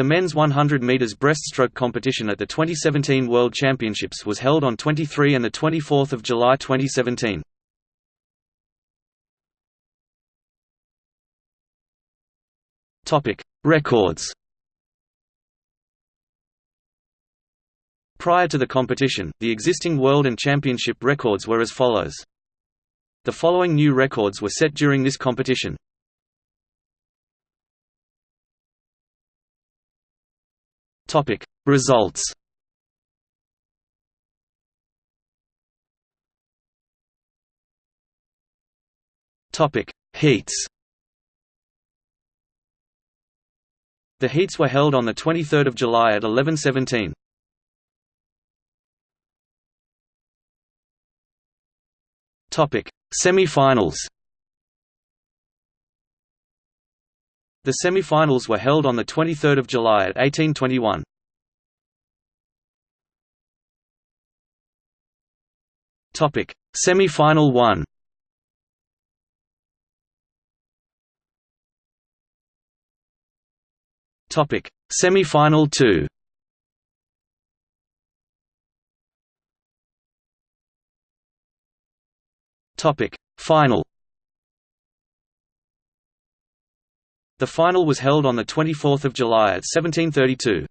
The men's 100 meters breaststroke competition at the 2017 World Championships was held on 23 and the 24th of July 2017. Topic: Records. Prior to the competition, the existing world and championship records were as follows. The following new records were set during this competition. Topic. Results. Topic. Heats. The heats were held on the 23rd of July at 11:17. Topic. Semi-finals The semi-finals were held on the 23rd of July at 1821. Topic: Semi-final 1. Topic: Semi-final 2. Topic: Final The final was held on 24 July at 1732.